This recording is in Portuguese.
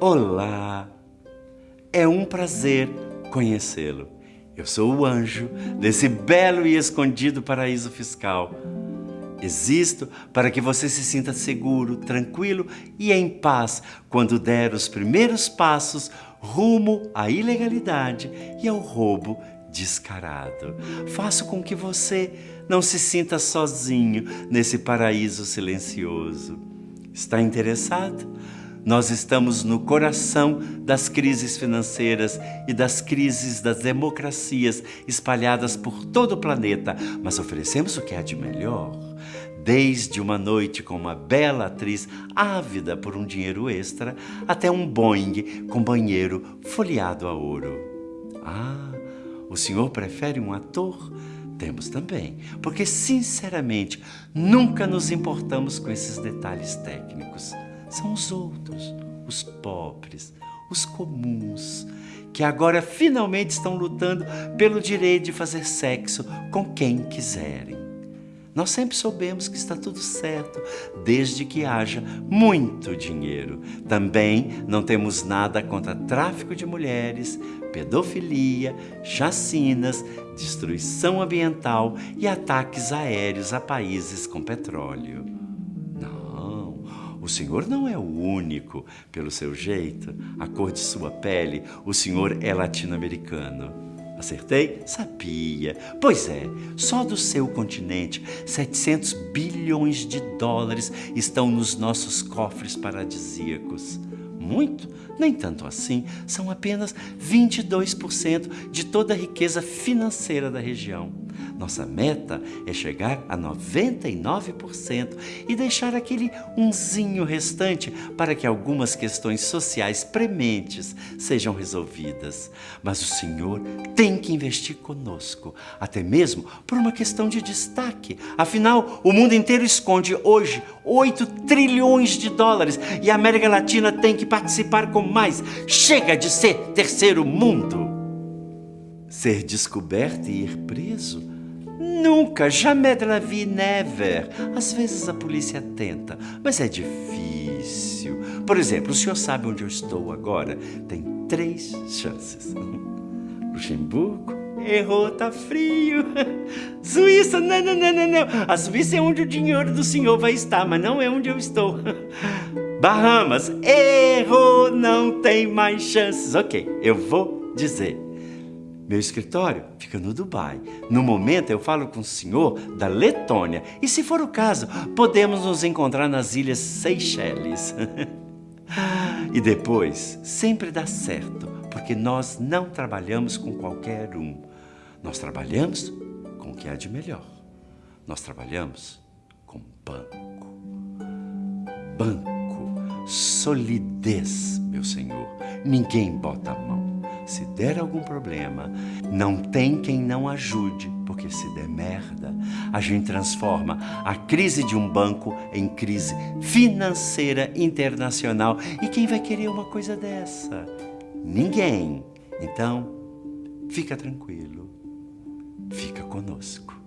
Olá! É um prazer conhecê-lo. Eu sou o anjo desse belo e escondido paraíso fiscal. Existo para que você se sinta seguro, tranquilo e em paz quando der os primeiros passos rumo à ilegalidade e ao roubo descarado. Faço com que você não se sinta sozinho nesse paraíso silencioso. Está interessado? Nós estamos no coração das crises financeiras e das crises das democracias espalhadas por todo o planeta, mas oferecemos o que há de melhor. Desde uma noite com uma bela atriz ávida por um dinheiro extra, até um Boeing com banheiro folheado a ouro. Ah, o senhor prefere um ator? Temos também, porque sinceramente nunca nos importamos com esses detalhes técnicos são os outros, os pobres, os comuns, que agora finalmente estão lutando pelo direito de fazer sexo com quem quiserem. Nós sempre soubemos que está tudo certo, desde que haja muito dinheiro. Também não temos nada contra tráfico de mulheres, pedofilia, chacinas, destruição ambiental e ataques aéreos a países com petróleo. O senhor não é o único, pelo seu jeito, a cor de sua pele, o senhor é latino-americano. Acertei? Sabia. Pois é, só do seu continente, 700 bilhões de dólares estão nos nossos cofres paradisíacos. Muito? Nem tanto assim, são apenas 22% de toda a riqueza financeira da região. Nossa meta é chegar a 99% e deixar aquele unzinho restante para que algumas questões sociais prementes sejam resolvidas. Mas o Senhor tem que investir conosco, até mesmo por uma questão de destaque. Afinal, o mundo inteiro esconde hoje 8 trilhões de dólares e a América Latina tem que participar com mais. Chega de ser terceiro mundo! Ser descoberto e ir preso Nunca, jamais de la vie, never. Às vezes a polícia tenta, mas é difícil. Por exemplo, o senhor sabe onde eu estou agora? Tem três chances. Luxemburgo, errou, tá frio. Suíça, não, não, não, não, não. A Suíça é onde o dinheiro do senhor vai estar, mas não é onde eu estou. Bahamas, errou, não tem mais chances. Ok, eu vou dizer. Meu escritório fica no Dubai. No momento eu falo com o senhor da Letônia e se for o caso, podemos nos encontrar nas ilhas Seychelles. e depois, sempre dá certo, porque nós não trabalhamos com qualquer um. Nós trabalhamos com o que há de melhor. Nós trabalhamos com banco. Banco, solidez, meu senhor. Ninguém bota a mão se der algum problema, não tem quem não ajude, porque se der merda, a gente transforma a crise de um banco em crise financeira internacional. E quem vai querer uma coisa dessa? Ninguém. Então, fica tranquilo, fica conosco.